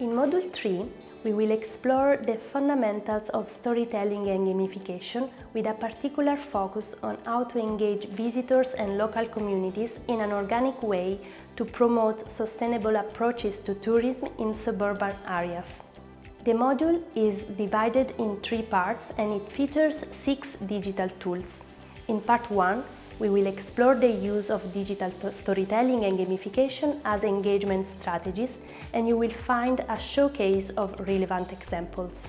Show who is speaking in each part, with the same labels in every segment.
Speaker 1: In Module 3, we will explore the fundamentals of storytelling and gamification with a particular focus on how to engage visitors and local communities in an organic way to promote sustainable approaches to tourism in suburban areas. The module is divided in three parts and it features six digital tools. In part 1, we will explore the use of digital storytelling and gamification as engagement strategies and you will find a showcase of relevant examples.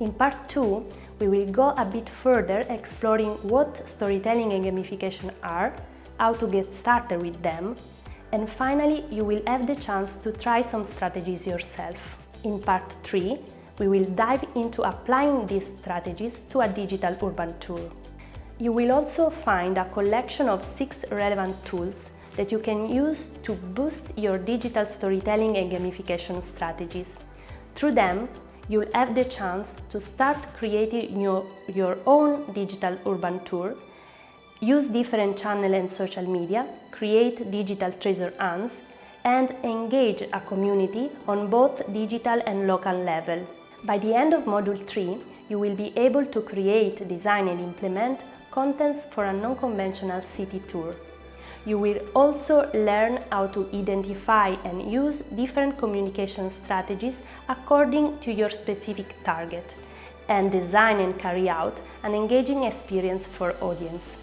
Speaker 1: In part 2, we will go a bit further exploring what storytelling and gamification are, how to get started with them, and finally you will have the chance to try some strategies yourself. In part 3, we will dive into applying these strategies to a digital urban tour. You will also find a collection of six relevant tools that you can use to boost your digital storytelling and gamification strategies. Through them, you'll have the chance to start creating your, your own digital urban tour, use different channels and social media, create digital treasure hunts, and engage a community on both digital and local level. By the end of Module 3, you will be able to create, design and implement contents for a non-conventional city tour. You will also learn how to identify and use different communication strategies according to your specific target and design and carry out an engaging experience for audience.